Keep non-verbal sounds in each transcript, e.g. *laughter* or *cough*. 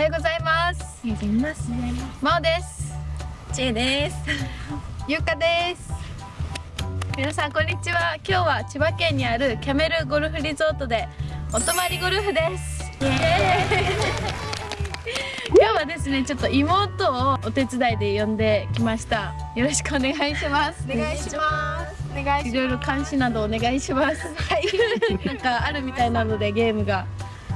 おはようございます。おはようございます。まおです。ちえです。ゆうかです。皆さんこんにちは。今日は千葉県にあるキャメルゴルフリゾートでお泊まりゴルフです。イエーイ。今日はですねちょっと妹をお手伝いで呼んできました。よろしくお願いします。お願いします。お願いいろいろ監視などお願いします。はい。なんかあるみたいなのでゲームが。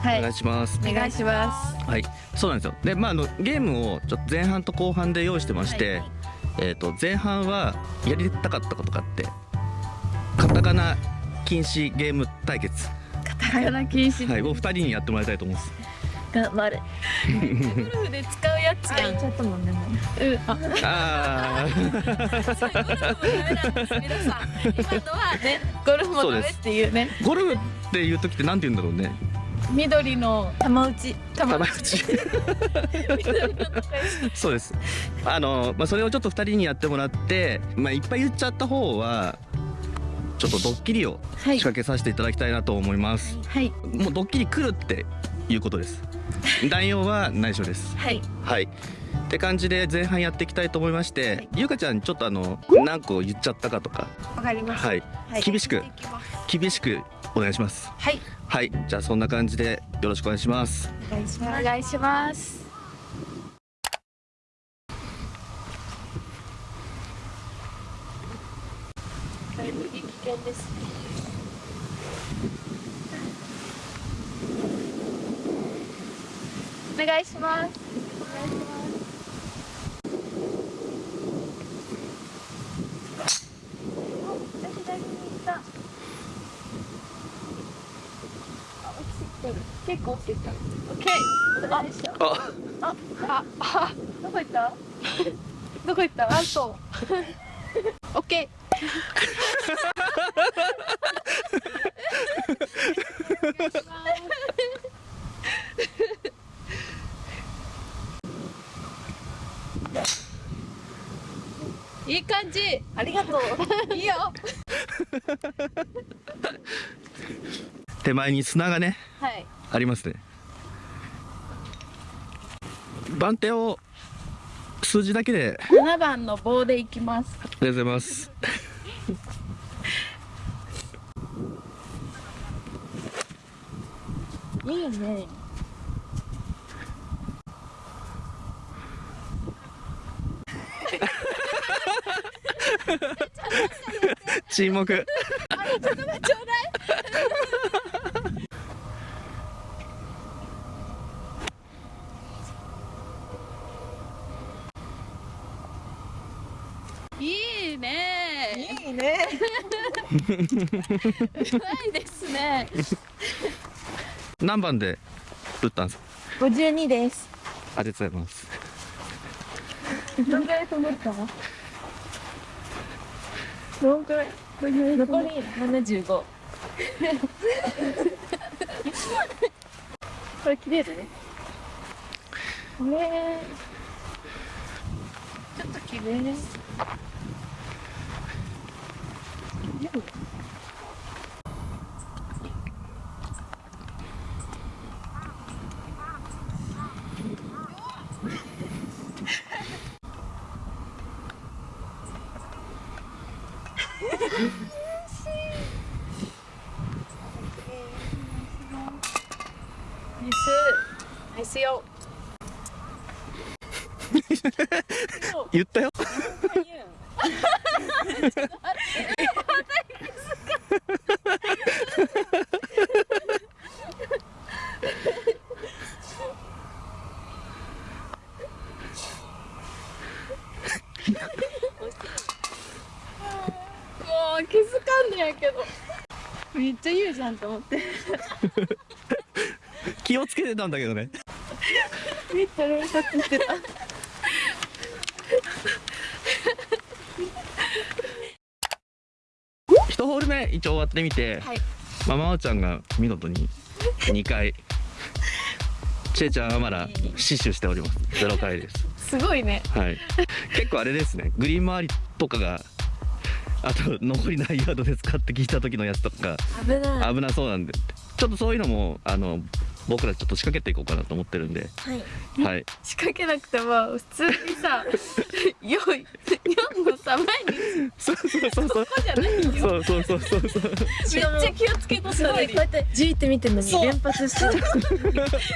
はい。お願いします。お願いします。はい、そうなんですよ。で、まああのゲームをちょっと前半と後半で用意してまして、はいえっ、と前半はやりたかったことがあって、カタカナ禁止ゲーム対決、カタカナ禁止。はい、を二人にやってもらいたいと思います。頑張るゴルフで使うやつやん。ちょっともんでもうん。あ。ああ、それゴルフもダメなんです。皆さん。今のはねゴルフもダメっていうね。ゴルフっていう時ってなんて言うんだろうね。緑の玉打ち玉玉打ち。*laughs* そうです。あのまあそれをちょっと二人にやってもらって、まあいっぱい言っちゃった方は。ちょっとドッキリをはい仕掛けさせていただきたいなと思います。はいもうドッキリ来るっていうことです。内容は内緒です。はいはい。って感じで前半やっていきたいと思いまして、はいゆうかちゃんちょっとあの何個言っちゃったかとか、わかりましたはい、はい厳しく厳しくお願いします。はいはい。じゃあそんな感じでよろしくお願いします。お願いしおます願いしますだいぶ危険ですねお願いしますお左に行ったあ落ちてきてオッケーああ、あ、あ、あ、どこ行った？どこ行った？アウト。オッケー。いい感じ。ありがとういいよ。*laughs* 手前に砂がねはい。ありますね。番手を数字だけで七番の棒で行きます。ありがとうございます。いいね。*laughs* 沈黙。ちょうだい。いいね。いいねうまいですね。何番で打ったんですか？五十二ですありがとうございます。どんぐらい飛ぶった？どんくらい？残り七十五これ切れる？ねこれちょっと切れるナイスナイスよ *laughs* 言ったよ。*laughs* もう気づかんねやけど。めっちゃ言うじゃんと思って。気をつけてたんだけどね。めっちゃ連発してた。一ホール目一応終わってみて、はい。まあまおちゃんが見事に2回ちえちゃんはまだ死守しております。ゼロ回です。すごいね。はい。結構あれですね。グリーン周りとかがあと残りないヤードですかって聞いた時のやつとか。危ない。危なそうなんで。ちょっとそういうのもあの僕らちょっと仕掛けていこうかなと思ってるんで。はい。はい。仕掛けなくても普通にさ *laughs* よい4のさ前に。そうそうそうそう。ここじゃないよ。そうそうそうそうそう。めっちゃ気をつけとったのにすごいこうやってじーって見てるのにそう。連発してる。*laughs* 違う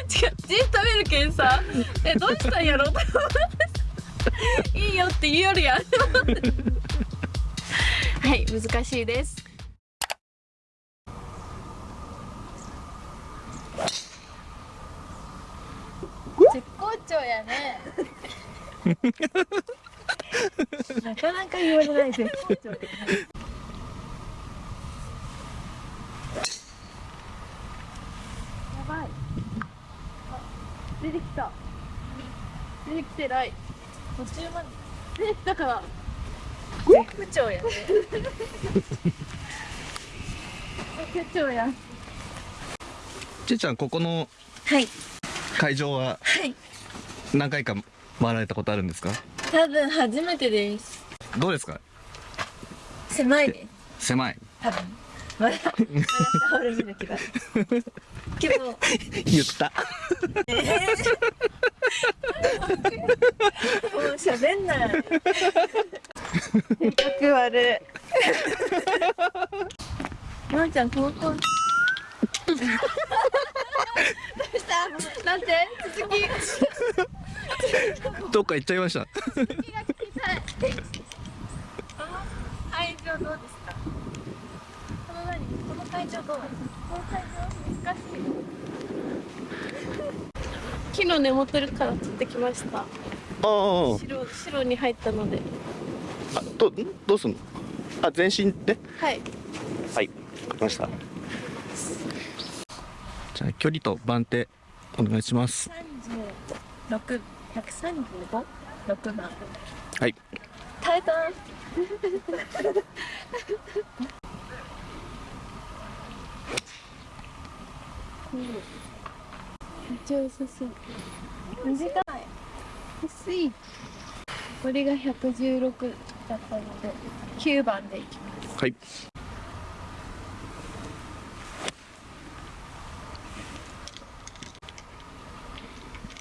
じーっと見るけんさ。えどうしたんやろうと思って。いいよって言うよりや。んはい難しいです。絶好調やね。なかなか言われない絶好調でやばい。あ出てきた。出てきてない。途中まで。出てきたから絶不調やね絶好調やちえちゃんここのはい。会場ははい。何回か回られたことあるんですか？多分初めてです。どうですか？狭いです狭い。多分。まだまだ俺見なきゃけど言った。*laughs* もう喋んない性格悪い。まーちゃんこの子なんて？続き。どっか行っちゃいました。会場どうですか？この何？この会場どう？この会場難しい木の根元から取ってきました。ああ。白白に入ったのであどどうすんの？あ全身で？はい。はい。わかりました。じゃあ距離と番手お願いします。六百三十五？六番。はい。耐えためっちゃ良さそう。短い。薄い。これが116だったので9番でいきます。はい。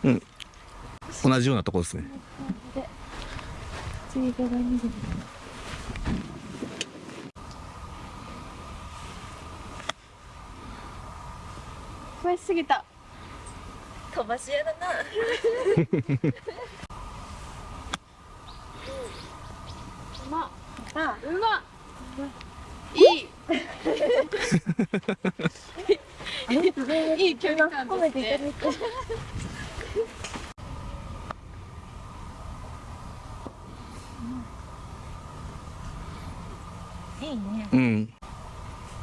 うん。同じようなところですね。次が何で超えすぎた。飛ばし屋だな *laughs* うまあうまいいいい距離感。褒めていたねだいていいねうん。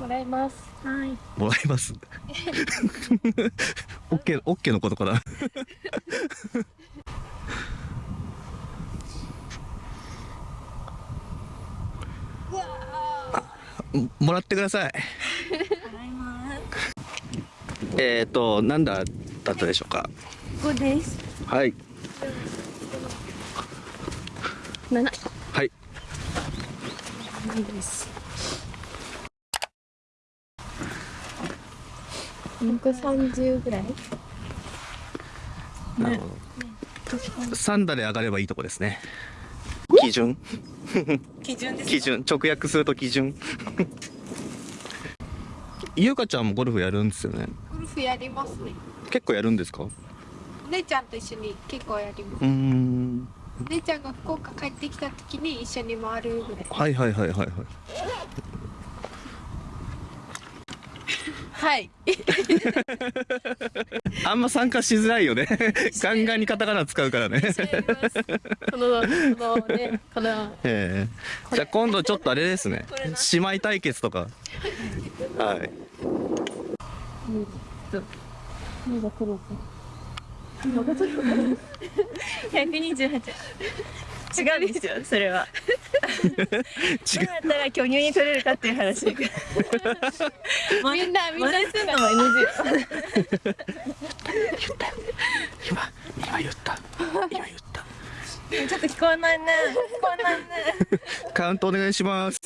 もらいます。はいもらいます。オッケーオッケーのことかな。*laughs* ももらってください *laughs* えっ、ー、となんだだったでしょうか？ここです。はい。7はい。いいです130ぐらい？なるほど。3打で上がればいいとこですね。基準？*laughs* 基準です。基準。直訳すると基準ゆうかちゃんもゴルフやるんですよね？ゴルフやりますね。結構やるんですか？うお姉ちゃんと一緒に結構やります。ーん。お姉ちゃんが福岡帰ってきた時に一緒に回るぐらい。はいはいはいはいはい。はい。*laughs* あんま参加しづらいよね。*laughs* ガンガンにカタカナ使うからね。このこのねこのええ。じゃあ今度ちょっとあれですね。姉妹対決とか。*laughs* はい *laughs* *laughs* 違うんですよ、それは。違どうやったら巨乳に取れるかっていう話。みんなみんなするのも NG。今今言った今言ったちょっと聞こえないね。聞こえないね。*laughs* カウントお願いします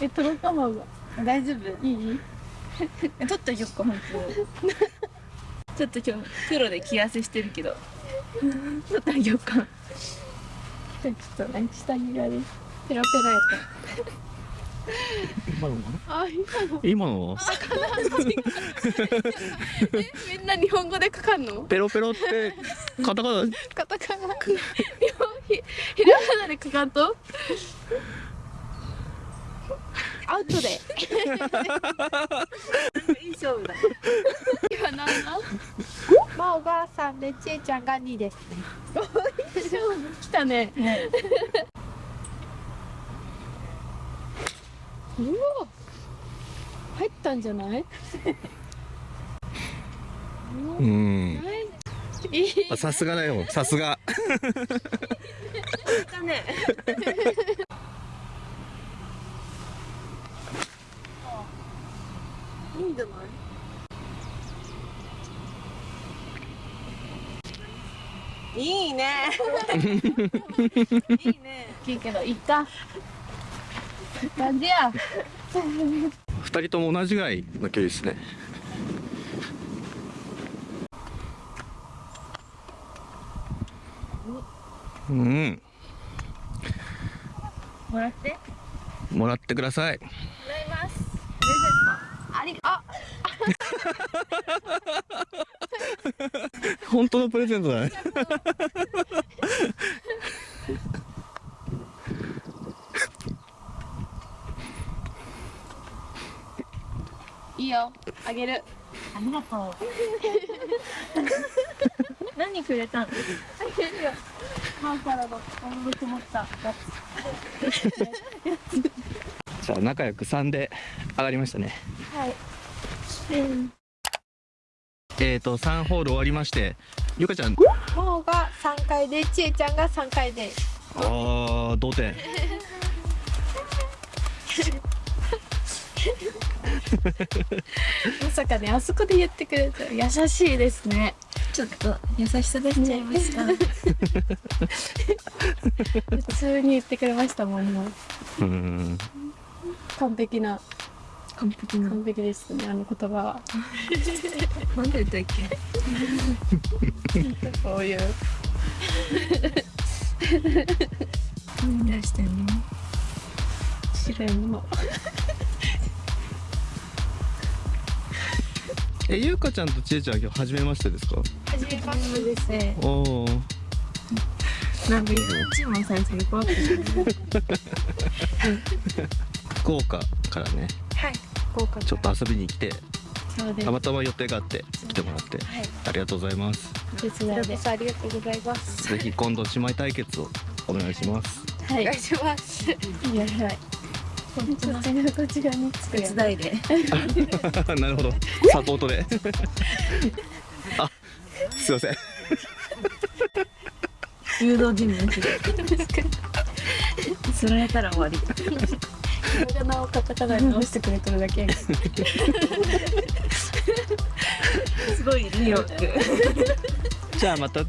え届かまが大丈夫？いい？*laughs* 取ってあげよっか。本 *laughs* 当ちょっと今日黒で着汗してるけど。取ってあげよっか。ちょっとね下着がねペラペラやった。今のあ今の。今のみんな日本語で書かんの？ペロペロってカタカナ？カタカナ。ひひらがなで書かんと？アウトで。いい勝負だ。今何だまあおばあさんでちえちゃんが2ですね。来たね。うわ入ったんじゃない？うん。いいあさすがだよさすが。だねいいんじゃない？いいね。*laughs* いいね。いいけどいった？感じや。二人とも同じぐらいの距離ですね。うん。もらって？もらってくださいもらいますプレゼントありあ。*laughs* 本当のプレゼントだね。いいよ。あげる。ありがとう。*laughs* 何くれたの？あげるよ。マンからの思いこもった *laughs* やじゃあ仲良く3で上がりましたね。つはい。えーと3ホール終わりましてゆかちゃん。もうが3回でちえちゃんが3回で。あー同点。*laughs* まさかねあそこで言ってくれた優しいですね。ちょっと優しさ出ちゃいました *laughs* 普通に言ってくれましたもんもううん完璧な。完璧な。完璧ですねあの言葉は。*laughs* なんで言ったっけ？*laughs* こういう。何出してんの？白いもの。*laughs* えゆうかちゃんとちえちゃんは今日初めましてですか？初めまして。ですねおおなんか一番最初にこうやって福岡からね。はい豪華ちょっと遊びに来てそうです。たまたま予定があって来てもらってはい。ありがとうございます。手伝いでこちらこそありがとうございます。ぜひ今度姉妹対決をお願いします。はい。お願いします。いやはい。こっちがこっち側につく手伝いでなるほど。サポートで。*laughs* あすいません。誘導尋問して釣られ *laughs* たら終わりひらがなをカタカナに直してくれてるだけ。やけどすごいリオってじゃあまた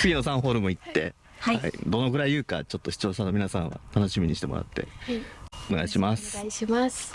次の3ホールも行って、はい。どのぐらい言うかちょっと視聴者の皆さんは楽しみにしてもらって。はい。お願いします。お願いします